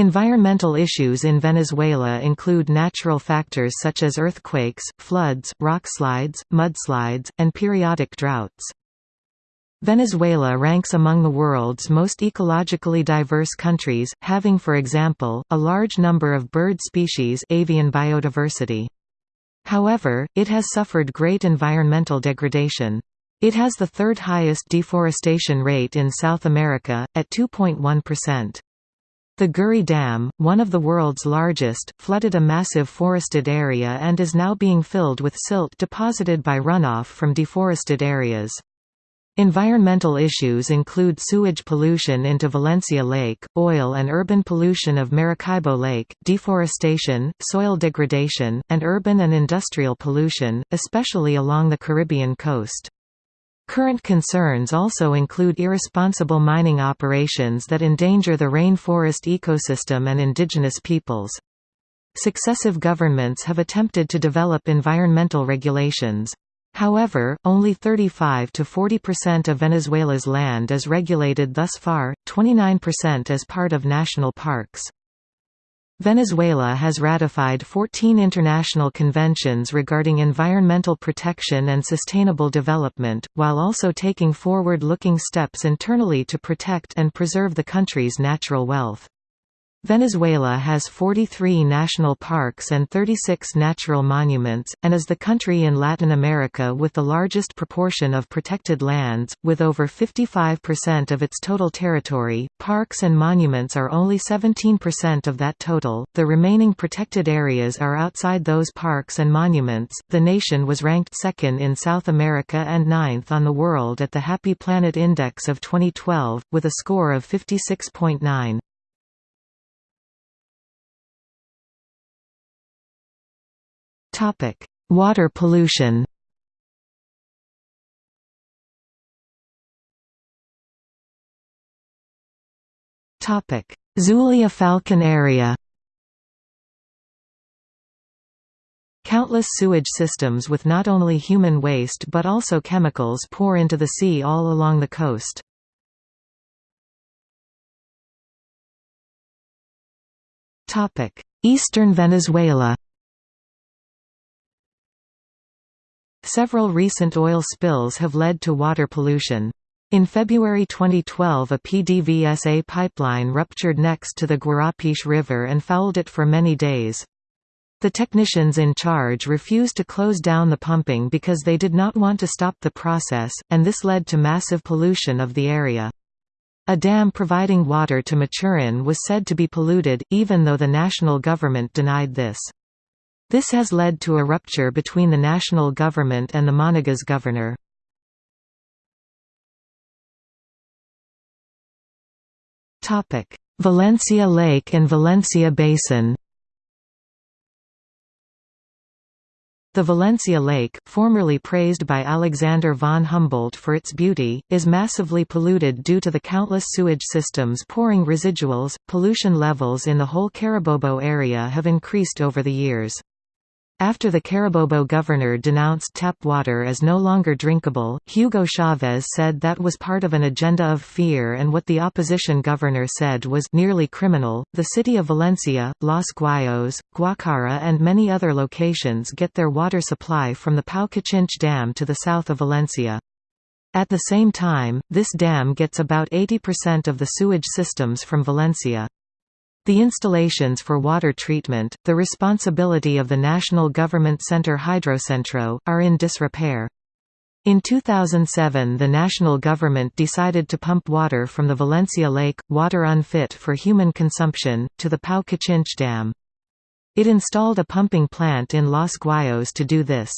Environmental issues in Venezuela include natural factors such as earthquakes, floods, rockslides, mudslides, and periodic droughts. Venezuela ranks among the world's most ecologically diverse countries, having for example, a large number of bird species avian biodiversity. However, it has suffered great environmental degradation. It has the third highest deforestation rate in South America, at 2.1%. The Guri Dam, one of the world's largest, flooded a massive forested area and is now being filled with silt deposited by runoff from deforested areas. Environmental issues include sewage pollution into Valencia Lake, oil and urban pollution of Maracaibo Lake, deforestation, soil degradation, and urban and industrial pollution, especially along the Caribbean coast. Current concerns also include irresponsible mining operations that endanger the rainforest ecosystem and indigenous peoples. Successive governments have attempted to develop environmental regulations. However, only 35 to 40% of Venezuela's land is regulated thus far, 29% as part of national parks. Venezuela has ratified 14 international conventions regarding environmental protection and sustainable development, while also taking forward-looking steps internally to protect and preserve the country's natural wealth. Venezuela has 43 national parks and 36 natural monuments, and is the country in Latin America with the largest proportion of protected lands, with over 55% of its total territory. Parks and monuments are only 17% of that total, the remaining protected areas are outside those parks and monuments. The nation was ranked second in South America and ninth on the world at the Happy Planet Index of 2012, with a score of 56.9. Topic: Water pollution. Topic: Zulia Falcon area. Countless sewage systems with not only human waste but also chemicals pour into the sea all along the coast. Eastern Venezuela Several recent oil spills have led to water pollution. In February 2012 a PDVSA pipeline ruptured next to the Guarapiche River and fouled it for many days. The technicians in charge refused to close down the pumping because they did not want to stop the process, and this led to massive pollution of the area. A dam providing water to Maturin was said to be polluted, even though the national government denied this. This has led to a rupture between the national government and the Monagas governor. Valencia Lake and Valencia Basin The Valencia Lake, formerly praised by Alexander von Humboldt for its beauty, is massively polluted due to the countless sewage systems pouring residuals. Pollution levels in the whole Carabobo area have increased over the years. After the Carabobo governor denounced tap water as no longer drinkable, Hugo Chavez said that was part of an agenda of fear and what the opposition governor said was nearly criminal. The city of Valencia, Los Guayos, Guacara and many other locations get their water supply from the Pao-Cachinche Dam to the south of Valencia. At the same time, this dam gets about 80% of the sewage systems from Valencia. The installations for water treatment, the responsibility of the National Government Center Hydrocentro, are in disrepair. In 2007 the national government decided to pump water from the Valencia Lake, water unfit for human consumption, to the Pao-Cachinche Dam. It installed a pumping plant in Los Guayos to do this.